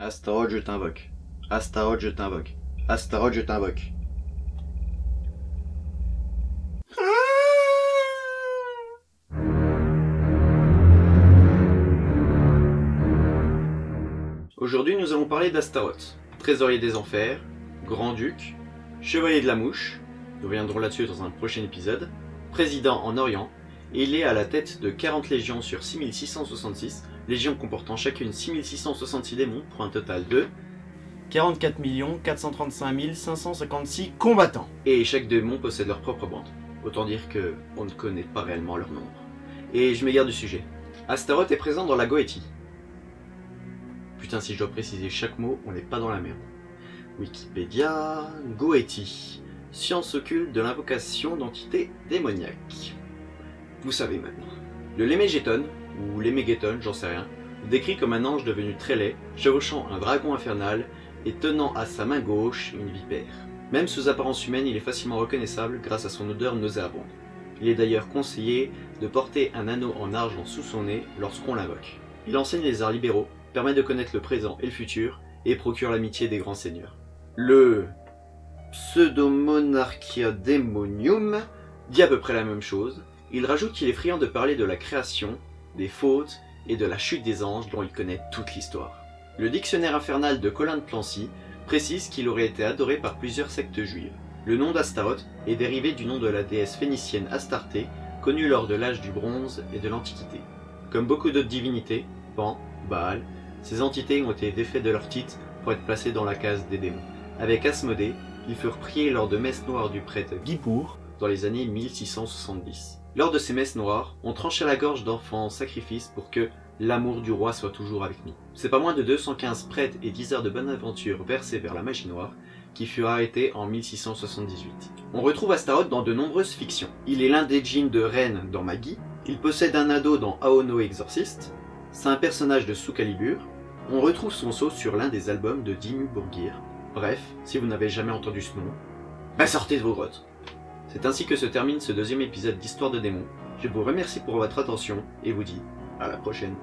Astaroth, je t'invoque. Astaroth, je t'invoque. Astaroth, je t'invoque. Aujourd'hui, nous allons parler d'Astaroth, trésorier des enfers, grand-duc, chevalier de la mouche, nous reviendrons là-dessus dans un prochain épisode, président en Orient, et il est à la tête de 40 légions sur 6666, légions comportant chacune 6666 démons pour un total de 44 435 556 combattants. Et chaque démon possède leur propre bande. Autant dire que on ne connaît pas réellement leur nombre. Et je m'égare du sujet. Astaroth est présent dans la Goétie. Putain, si je dois préciser chaque mot, on n'est pas dans la merde. Wikipédia, Goétie, science occulte de l'invocation d'entités démoniaques. Vous savez maintenant. Le Lémégéton, ou Lémégéton, j'en sais rien, décrit comme un ange devenu très laid, chevauchant un dragon infernal et tenant à sa main gauche une vipère. Même sous apparence humaine, il est facilement reconnaissable grâce à son odeur nauséabonde. Il est d'ailleurs conseillé de porter un anneau en argent sous son nez lorsqu'on l'invoque. Il enseigne les arts libéraux, permet de connaître le présent et le futur, et procure l'amitié des grands seigneurs. Le Pseudomonarchia Demonium dit à peu près la même chose. Il rajoute qu'il est friand de parler de la création, des fautes et de la chute des anges dont il connaît toute l'histoire. Le dictionnaire infernal de Colin de Plancy précise qu'il aurait été adoré par plusieurs sectes juives. Le nom d'Astaroth est dérivé du nom de la déesse phénicienne Astarté, connue lors de l'âge du bronze et de l'Antiquité. Comme beaucoup d'autres divinités, Pan, Baal, ces entités ont été défaites de leur titre pour être placées dans la case des démons. Avec Asmodée, ils furent priés lors de messes noires du prêtre Guipour dans les années 1670. Lors de ces messes noires, on tranchait la gorge d'enfants en sacrifice pour que l'amour du roi soit toujours avec nous. C'est pas moins de 215 prêtres et 10 heures de bonne aventure versés vers la magie noire qui fut arrêté en 1678. On retrouve Astaroth dans de nombreuses fictions. Il est l'un des djinns de Rennes dans Maggie, il possède un ado dans Aono Exorcist, c'est un personnage de sous Calibur, on retrouve son sceau sur l'un des albums de Dimmu Borgir. Bref, si vous n'avez jamais entendu ce nom, bah sortez de vos grottes C'est ainsi que se termine ce deuxième épisode d'Histoire de démons. Je vous remercie pour votre attention et vous dis à la prochaine.